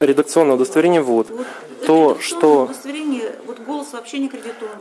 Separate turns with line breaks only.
редакционное удостоверение вот
Вот
То, что-
удостоверение, вот голос вообще не кредитуем.